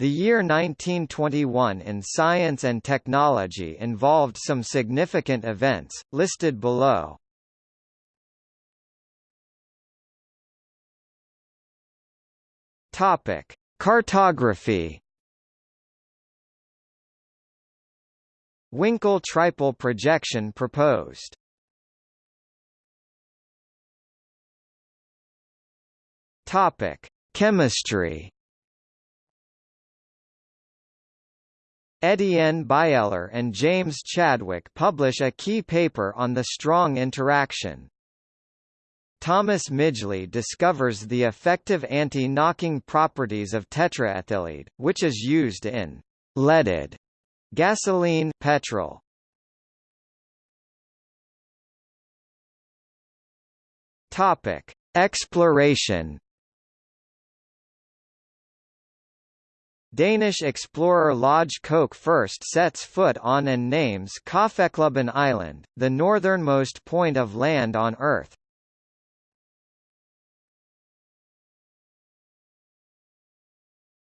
The year 1921 in science and technology involved some significant events, listed below. Topic: Cartography. Winkel tripel projection proposed. Topic: Chemistry. Etienne Bieler and James Chadwick publish a key paper on the strong interaction. Thomas Midgley discovers the effective anti-knocking properties of tetraethyllead, which is used in leaded gasoline petrol. Topic: Exploration Danish explorer Lauge Koch first sets foot on and names Kaffeklubben Island, the northernmost point of land on Earth.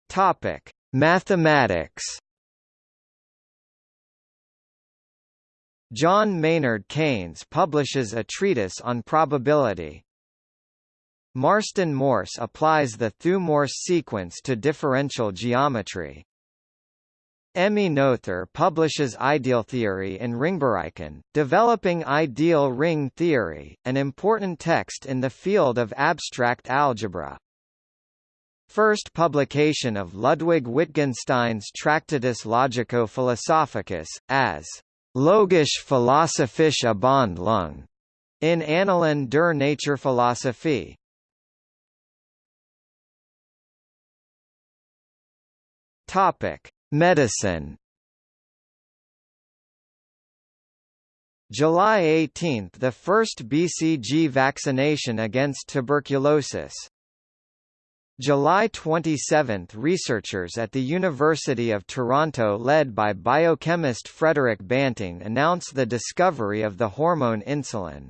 Topic: Mathematics. John Maynard Keynes publishes a treatise on probability. Marston Morse applies the Thue-Morse sequence to differential geometry. Emmy Noether publishes Ideal Theory in Ringbereichen, developing ideal ring theory, an important text in the field of abstract algebra. First publication of Ludwig Wittgenstein's Tractatus Logico-Philosophicus, as Logisch Philosophische Abhandlung, in Annalen der Naturphilosophie. Topic: Medicine. July 18 – The first BCG vaccination against tuberculosis. July 27 – Researchers at the University of Toronto led by biochemist Frederick Banting announce the discovery of the hormone insulin.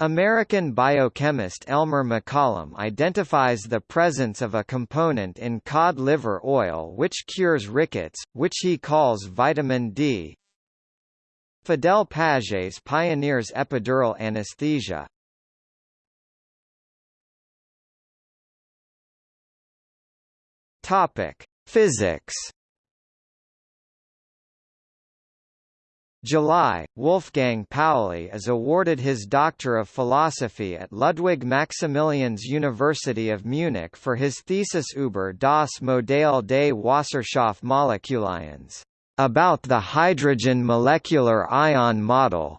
American biochemist Elmer McCollum identifies the presence of a component in cod liver oil which cures rickets, which he calls vitamin D. Fidel Pages pioneers epidural anesthesia. Topic: Physics July, Wolfgang Pauli is awarded his Doctor of Philosophy at Ludwig Maximilians University of Munich for his thesis über das Modell des Wasserstoffmolekülions, about the hydrogen molecular ion model.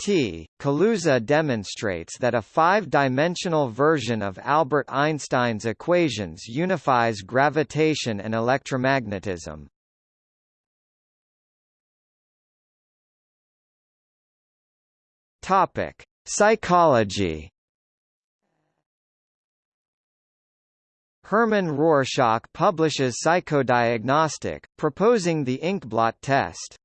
T. Kaluza demonstrates that a five-dimensional version of Albert Einstein's equations unifies gravitation and electromagnetism. Topic: Psychology. Hermann Rorschach publishes Psychodiagnostic, proposing the inkblot test.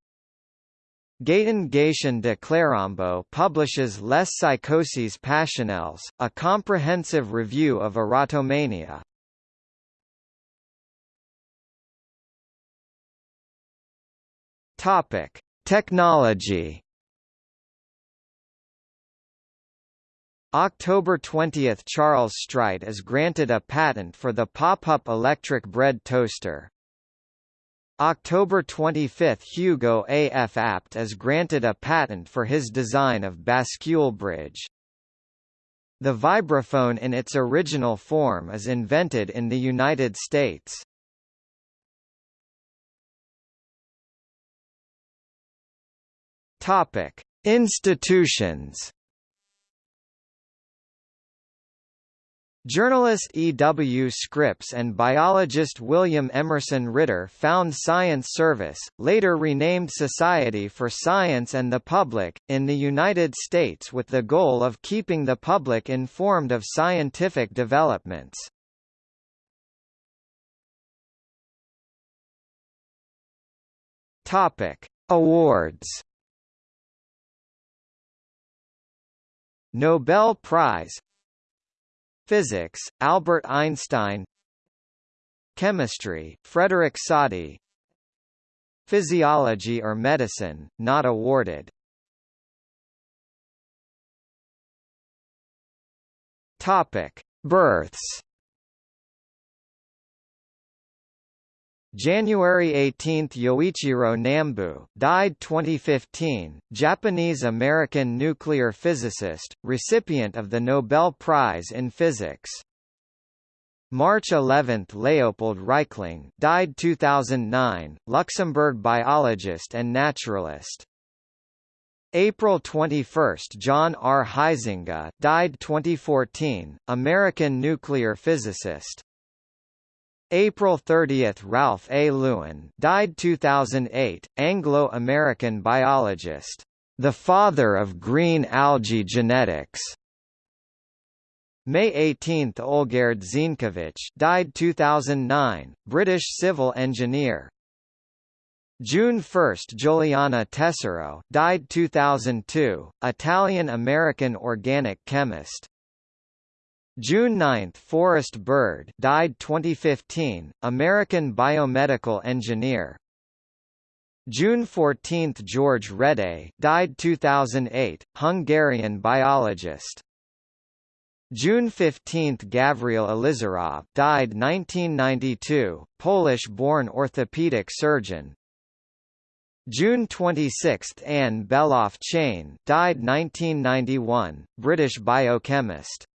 Gaëtan Gatien de Clérambault publishes Les Psychoses Passionnelles, a comprehensive review of erotomania. Topic: Technology. October 20 – Charles Strite is granted a patent for the pop-up electric bread toaster. October 25 – Hugo A. F. Apt is granted a patent for his design of bascule bridge. The vibraphone in its original form is invented in the United States. Topic: Institutions Journalist E. W. Scripps and biologist William Emerson Ritter found Science Service, later renamed Society for Science and the Public, in the United States with the goal of keeping the public informed of scientific developments. Topic: Awards. Nobel Prize Physics, Albert Einstein. Chemistry, Frederick Soddy Physiology or Medicine, not awarded. Topic: Births. January 18 – Yoichiro Nambu, died 2015, Japanese-American nuclear physicist, recipient of the Nobel Prize in Physics. March 11 – Leopold Reichling, died 2009, Luxembourg biologist and naturalist. April 21 – John R. Huizenga, died 2014, American nuclear physicist. April 30 – Ralph A. Lewin, died 2008, Anglo-American biologist. The father of green algae genetics. May 18 – Olgerd Zienkiewicz died 2009, British civil engineer. June 1 – Giuliana Tesoro died 2002, Italian-American organic chemist. June 9 – Forrest Bird died 2015, American biomedical engineer. June 14 – George Rede died 2008, Hungarian biologist. June 15 – Gavriel Ilizarov died 1992, Polish-born orthopedic surgeon. June 26 – Anne Beloff Chain died 1991, British biochemist.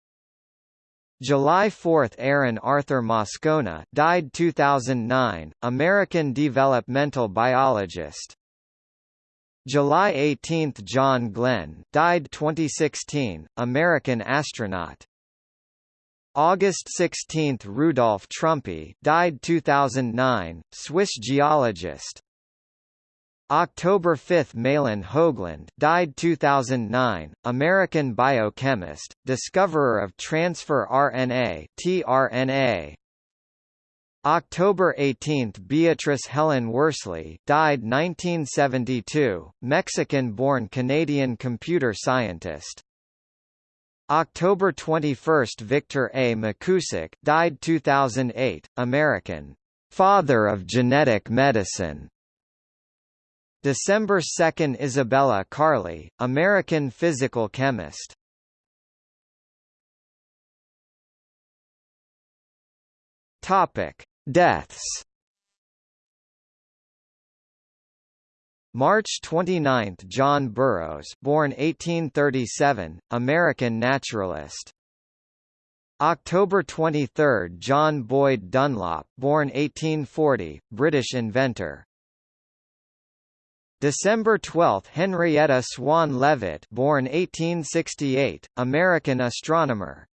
July 4 – Aaron Arthur Moscona died 2009, American developmental biologist. July 18 – John Glenn died 2016, American astronaut. August 16 – Rudolf Trumpy died 2009, Swiss geologist. October 5 Mahlon Hoagland died 2009, American biochemist, discoverer of transfer RNA tRNA. October 18 Beatrice Helen Worsley died 1972, Mexican-born Canadian computer scientist. October 21 Victor A. McKusick died 2008, American father of genetic medicine. December 2 Isabella Karle, American physical chemist. Deaths. March 29 – John Burroughs born 1837, American naturalist. October 23 – John Boyd Dunlop born 1840, British inventor. December 12 – Henrietta Swan Leavitt born 1868, American astronomer